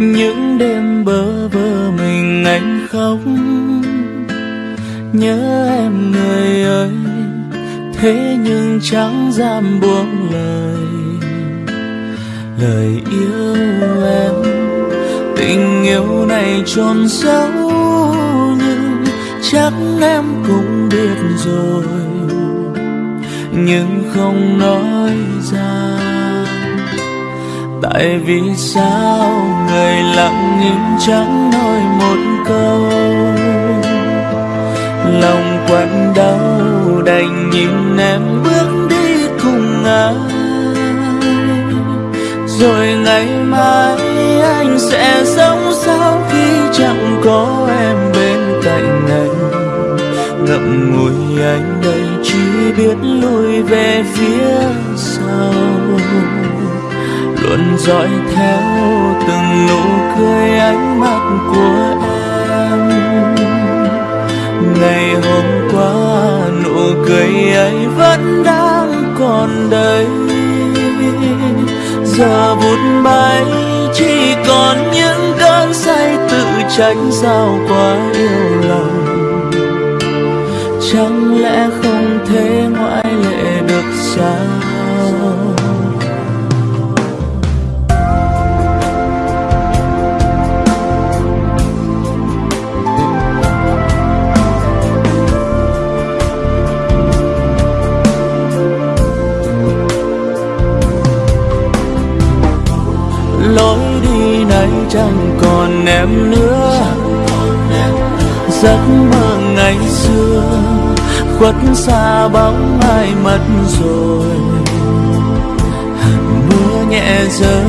những đêm bơ vơ mình anh khóc. Nhớ em người ơi, thế nhưng chẳng dám buông lời. Lời yêu em, tình yêu này trôn sâu nhưng chắc em cũng biết rồi. Nhưng không nói ra tại vì sao người lặng im chẳng nói một câu? Lòng quặn đau đành nhìn em bước đi cùng ai? Rồi ngày mai anh sẽ sống sao khi chẳng có em bên cạnh anh? Ngậm ngùi anh đây chỉ biết lùi về phía sau luôn dõi theo từng nụ cười ánh mắt của em. Ngày hôm qua, nụ cười ấy vẫn đang còn đây giờ vụt bay chỉ còn những cơn say tự tránh sao quá yêu lòng chẳng lẽ không thể ngoại lệ được sao? Chẳng còn em nữa. Giấc mơ ngày xưa khuất xa bóng ai mất rồi. Hạt mưa nhẹ rơi,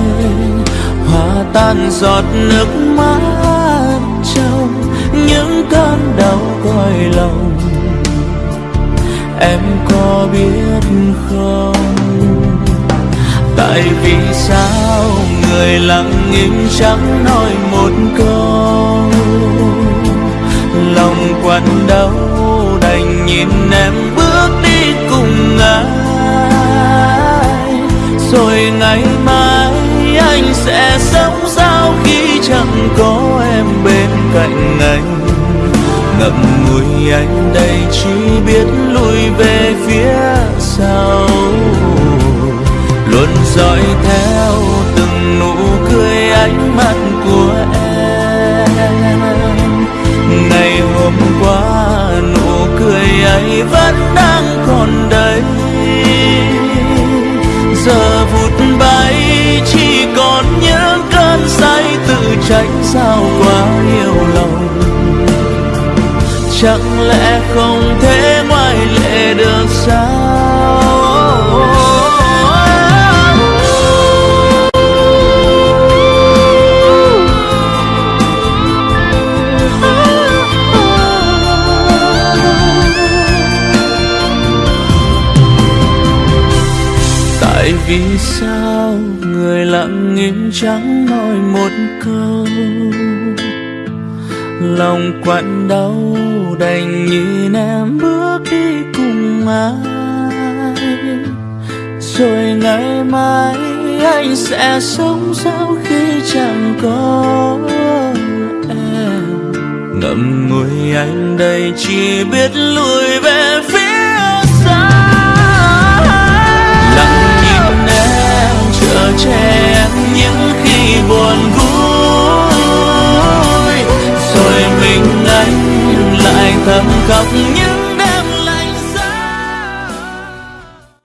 hòa tan giọt nước mắt trong những cơn đau cõi lòng. Em có biết không? Tại vì sao người lặng im chẳng nói một câu. Lòng quặn đau đành nhìn em bước đi cùng ai. Rồi ngày mai anh sẽ sống sao khi chẳng có em bên cạnh anh. Ngậm ngùi anh đây chỉ biết lùi về phía sau. Luôn dõi theo ánh mắt của em. Ngày hôm qua, nụ cười ấy vẫn đang còn đây giờ vụt bay chỉ còn những cơn say tự tránh sao quá yêu lòng. Chẳng lẽ không thể ngoại lệ được sao? Vì sao người lặng im chẳng nói một câu? Lòng quặn đau đành nhìn em bước đi cùng ai. Rồi ngày mai anh sẽ sống sao khi chẳng có em? Ngậm ngùi anh đây chỉ biết lùi về vui rồi